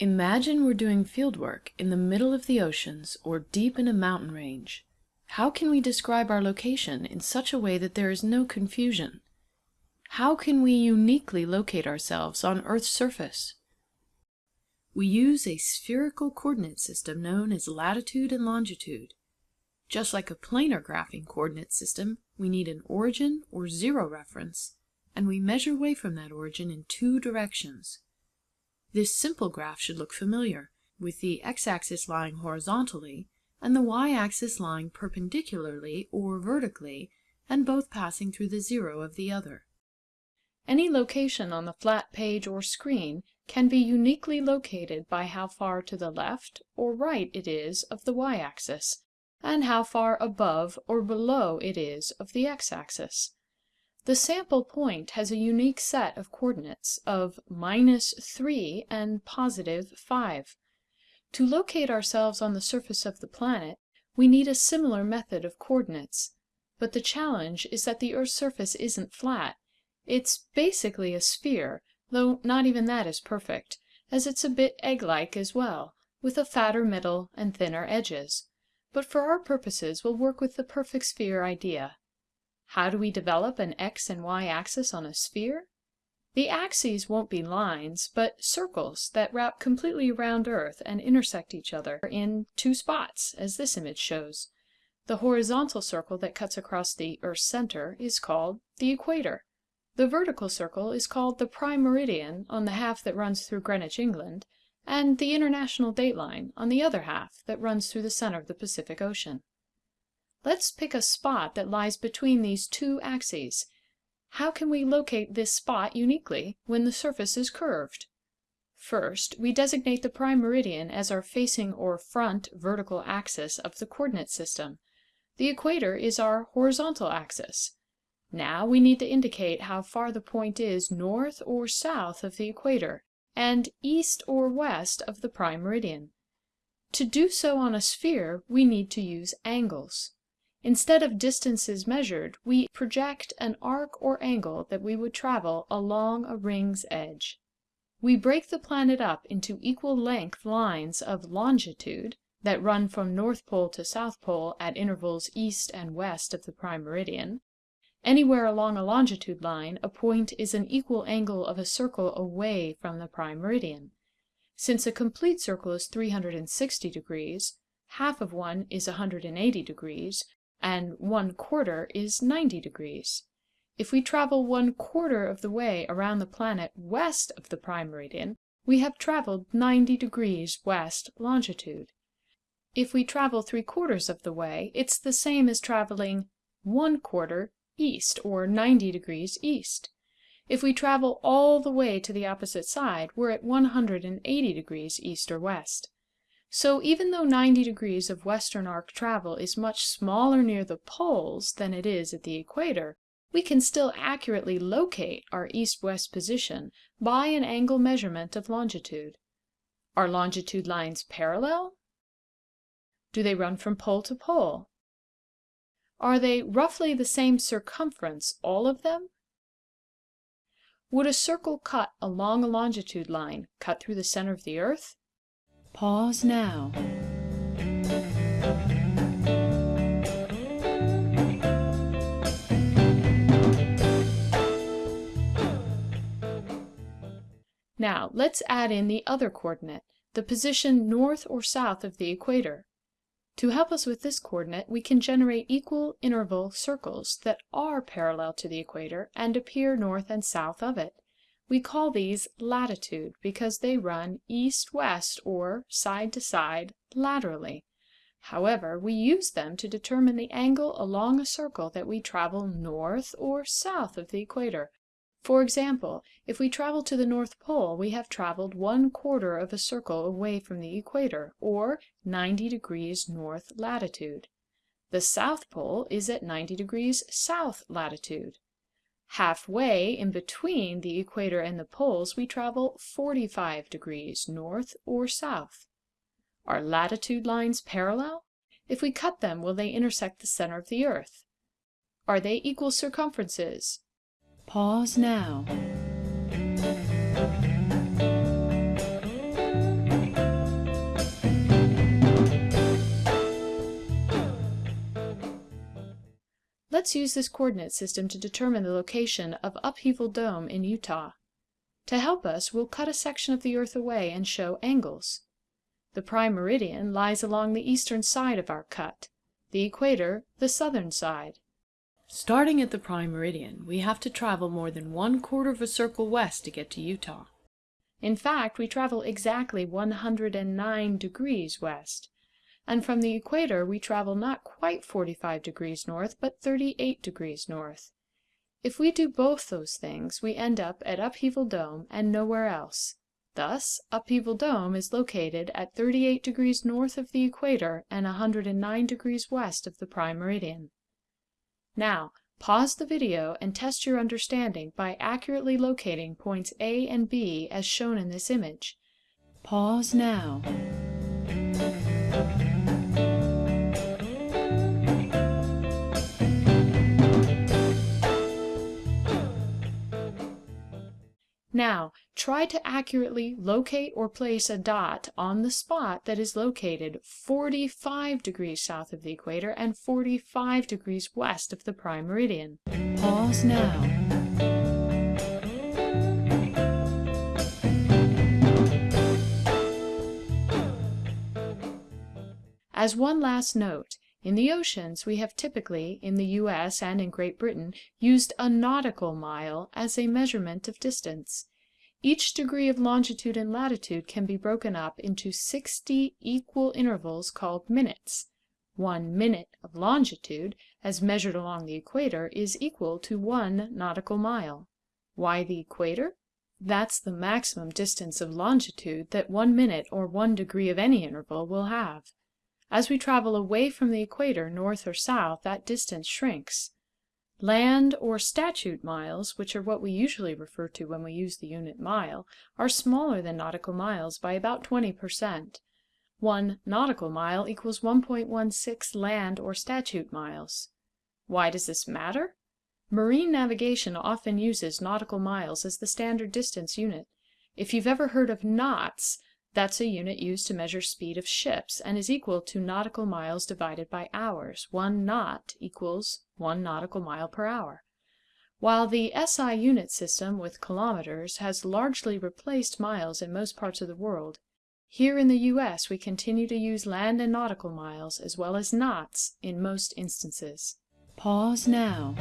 Imagine we're doing fieldwork in the middle of the oceans or deep in a mountain range. How can we describe our location in such a way that there is no confusion? How can we uniquely locate ourselves on Earth's surface? We use a spherical coordinate system known as latitude and longitude. Just like a planar graphing coordinate system, we need an origin or zero reference, and we measure away from that origin in two directions. This simple graph should look familiar, with the x-axis lying horizontally and the y-axis lying perpendicularly or vertically, and both passing through the zero of the other. Any location on the flat page or screen can be uniquely located by how far to the left or right it is of the y-axis, and how far above or below it is of the x-axis. The sample point has a unique set of coordinates of minus 3 and positive 5. To locate ourselves on the surface of the planet, we need a similar method of coordinates. But the challenge is that the Earth's surface isn't flat. It's basically a sphere, though not even that is perfect, as it's a bit egg-like as well, with a fatter middle and thinner edges. But for our purposes we'll work with the perfect sphere idea. How do we develop an x and y axis on a sphere? The axes won't be lines, but circles that wrap completely around Earth and intersect each other in two spots, as this image shows. The horizontal circle that cuts across the Earth's center is called the equator. The vertical circle is called the prime meridian on the half that runs through Greenwich, England, and the international dateline on the other half that runs through the center of the Pacific Ocean. Let's pick a spot that lies between these two axes how can we locate this spot uniquely when the surface is curved? First, we designate the prime meridian as our facing or front vertical axis of the coordinate system. The equator is our horizontal axis. Now we need to indicate how far the point is north or south of the equator, and east or west of the prime meridian. To do so on a sphere, we need to use angles. Instead of distances measured, we project an arc or angle that we would travel along a ring's edge. We break the planet up into equal length lines of longitude that run from North Pole to South Pole at intervals east and west of the prime meridian. Anywhere along a longitude line, a point is an equal angle of a circle away from the prime meridian. Since a complete circle is 360 degrees, half of one is 180 degrees, and one quarter is 90 degrees. If we travel one quarter of the way around the planet west of the prime meridian, we have traveled 90 degrees west longitude. If we travel three quarters of the way, it's the same as traveling one quarter east, or 90 degrees east. If we travel all the way to the opposite side, we're at 180 degrees east or west. So even though 90 degrees of western arc travel is much smaller near the poles than it is at the equator, we can still accurately locate our east-west position by an angle measurement of longitude. Are longitude lines parallel? Do they run from pole to pole? Are they roughly the same circumference, all of them? Would a circle cut along a longitude line cut through the center of the Earth? Pause now. Now, let's add in the other coordinate, the position north or south of the equator. To help us with this coordinate, we can generate equal interval circles that are parallel to the equator and appear north and south of it. We call these latitude because they run east-west or side to side laterally. However, we use them to determine the angle along a circle that we travel north or south of the equator. For example, if we travel to the North Pole, we have traveled one quarter of a circle away from the equator, or 90 degrees north latitude. The South Pole is at 90 degrees south latitude. Halfway in between the equator and the poles we travel 45 degrees north or south. Are latitude lines parallel? If we cut them, will they intersect the center of the Earth? Are they equal circumferences? Pause now. Let's use this coordinate system to determine the location of Upheaval Dome in Utah. To help us, we'll cut a section of the Earth away and show angles. The prime meridian lies along the eastern side of our cut, the equator the southern side. Starting at the prime meridian, we have to travel more than one quarter of a circle west to get to Utah. In fact, we travel exactly 109 degrees west, and from the equator we travel not quite 45 degrees north, but 38 degrees north. If we do both those things, we end up at Upheaval Dome and nowhere else. Thus, Upheaval Dome is located at 38 degrees north of the equator and 109 degrees west of the prime meridian. Now, pause the video and test your understanding by accurately locating points A and B as shown in this image. Pause now. Now, try to accurately locate or place a dot on the spot that is located 45 degrees south of the equator and 45 degrees west of the prime meridian. Pause now. As one last note, in the oceans we have typically, in the U.S. and in Great Britain, used a nautical mile as a measurement of distance. Each degree of longitude and latitude can be broken up into 60 equal intervals called minutes. One minute of longitude, as measured along the equator, is equal to one nautical mile. Why the equator? That's the maximum distance of longitude that one minute or one degree of any interval will have. As we travel away from the equator, north or south, that distance shrinks. Land or statute miles, which are what we usually refer to when we use the unit mile, are smaller than nautical miles by about 20 per cent. One nautical mile equals 1.16 land or statute miles. Why does this matter? Marine navigation often uses nautical miles as the standard distance unit. If you've ever heard of knots, that's a unit used to measure speed of ships and is equal to nautical miles divided by hours. One knot equals one nautical mile per hour. While the SI unit system with kilometers has largely replaced miles in most parts of the world, here in the U.S. we continue to use land and nautical miles as well as knots in most instances. Pause now.